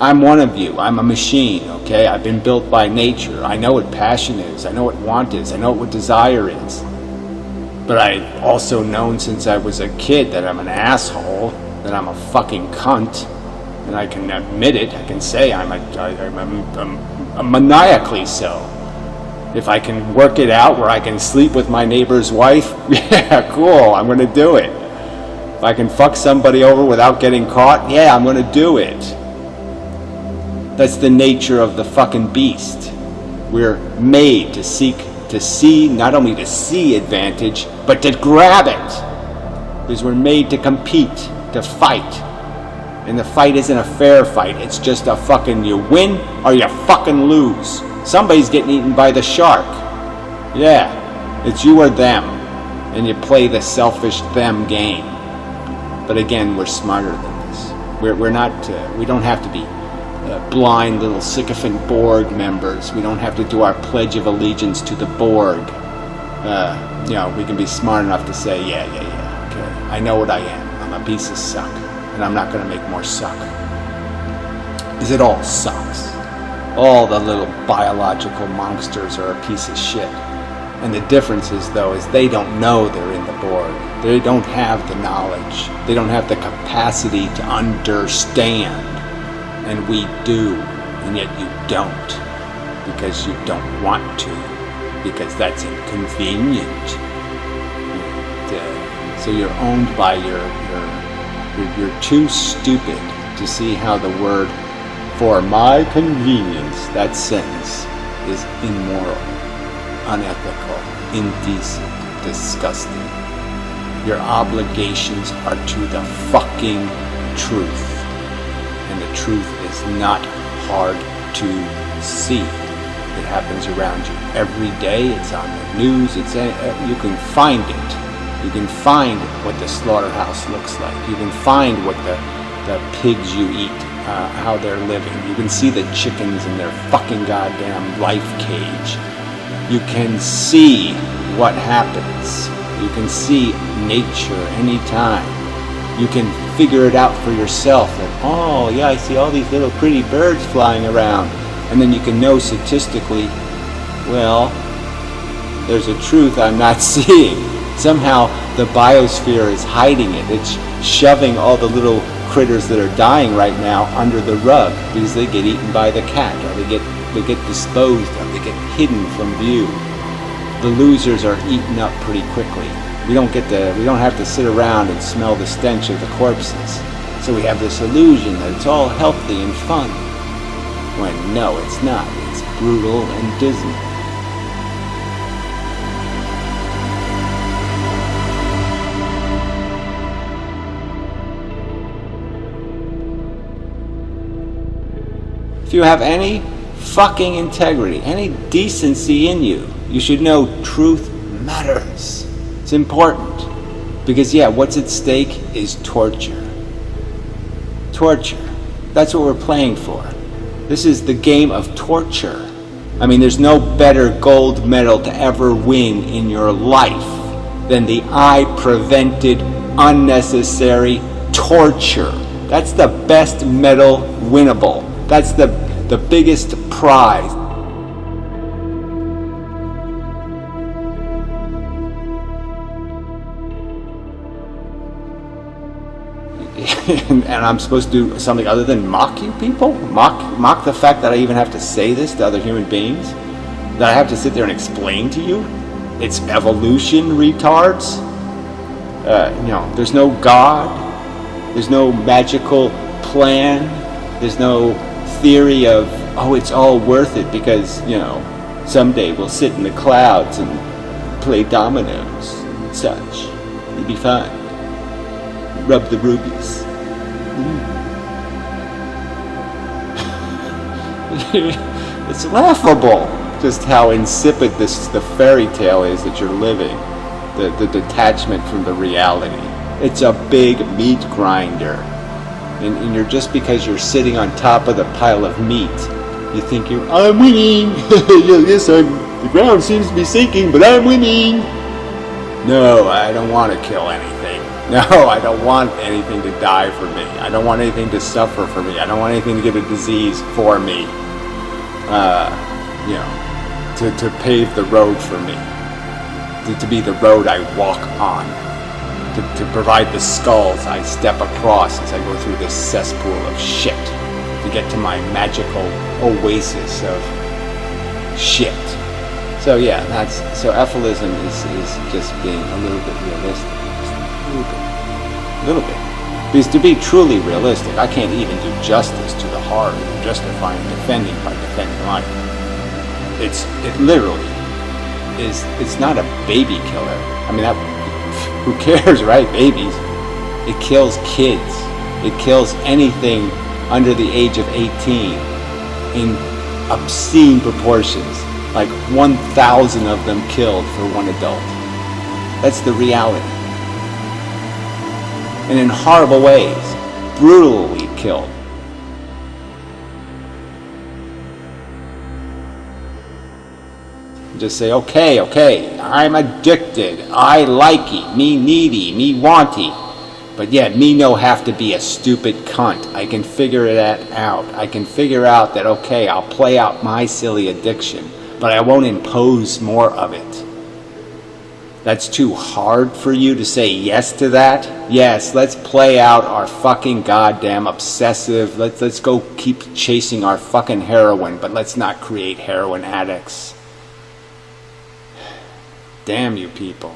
I'm one of you. I'm a machine, okay? I've been built by nature. I know what passion is. I know what want is. I know what desire is. But I've also known since I was a kid that I'm an asshole, that I'm a fucking cunt, and I can admit it. I can say I'm a, I, I'm, a, I'm a maniacally so. If I can work it out where I can sleep with my neighbor's wife, yeah, cool, I'm gonna do it. If I can fuck somebody over without getting caught, yeah, I'm gonna do it. That's the nature of the fucking beast. We're made to seek, to see, not only to see advantage, but to grab it. Because we're made to compete, to fight. And the fight isn't a fair fight. It's just a fucking you win or you fucking lose. Somebody's getting eaten by the shark. Yeah, it's you or them. And you play the selfish them game. But again, we're smarter than this. We're, we're not, uh, we don't have to be blind little sycophant Borg members. We don't have to do our Pledge of Allegiance to the Borg. Uh, you know, we can be smart enough to say, yeah, yeah, yeah, okay, I know what I am. I'm a piece of suck, and I'm not going to make more suck. Because it all sucks. All the little biological monsters are a piece of shit. And the difference is, though, is they don't know they're in the Borg. They don't have the knowledge. They don't have the capacity to understand. And we do, and yet you don't. Because you don't want to. Because that's inconvenient. And, uh, so you're owned by your, your, you're, you're too stupid to see how the word for my convenience, that sentence, is immoral, unethical, indecent, disgusting. Your obligations are to the fucking truth. And the truth is not hard to see. It happens around you every day. It's on the news. It's a, you can find it. You can find what the slaughterhouse looks like. You can find what the, the pigs you eat uh, how they're living. You can see the chickens in their fucking goddamn life cage. You can see what happens. You can see nature anytime. You can figure it out for yourself that, oh, yeah, I see all these little pretty birds flying around. And then you can know statistically, well, there's a truth I'm not seeing. Somehow the biosphere is hiding it. It's shoving all the little critters that are dying right now under the rug because they get eaten by the cat or they get they get disposed of, they get hidden from view. The losers are eaten up pretty quickly. We don't get to we don't have to sit around and smell the stench of the corpses. So we have this illusion that it's all healthy and fun. When no, it's not. It's brutal and dismal. If you have any fucking integrity, any decency in you, you should know truth matters. It's important. Because, yeah, what's at stake is torture. Torture. That's what we're playing for. This is the game of torture. I mean, there's no better gold medal to ever win in your life than the I prevented unnecessary torture. That's the best medal winnable. That's the, the biggest prize. and, I'm supposed to do something other than mock you people? Mock, mock the fact that I even have to say this to other human beings? That I have to sit there and explain to you? It's evolution, retards? Uh, you know, there's no God. There's no magical plan. There's no theory of, oh, it's all worth it because, you know, someday we'll sit in the clouds and play dominoes and such. It'd be fun. Rub the rubies. Mm. it's laughable just how insipid this the fairy tale is that you're living. The, the detachment from the reality. It's a big meat grinder and, and you're just because you're sitting on top of the pile of meat, you think you're, I'm winning. yes, I'm, the ground seems to be sinking, but I'm winning. No, I don't want to kill anything. No, I don't want anything to die for me. I don't want anything to suffer for me. I don't want anything to get a disease for me. Uh, you know, to, to pave the road for me. To, to be the road I walk on. To, to provide the skulls I step across as I go through this cesspool of shit. To get to my magical oasis of shit. So yeah, that's so Efilism is, is just being a little bit realistic. A little bit. Because to be truly realistic, I can't even do justice to the horror of justifying defending by defending life. It's it literally is it's not a baby killer. I mean that who cares, right? Babies. It kills kids. It kills anything under the age of 18 in obscene proportions like 1,000 of them killed for one adult. That's the reality. And in horrible ways, brutally killed. Just say, okay, okay, I'm addicted, I likey, me needy, me wanty. But yet, me no have to be a stupid cunt. I can figure that out. I can figure out that, okay, I'll play out my silly addiction but I won't impose more of it. That's too hard for you to say yes to that? Yes, let's play out our fucking goddamn obsessive, let's, let's go keep chasing our fucking heroin, but let's not create heroin addicts. Damn you people.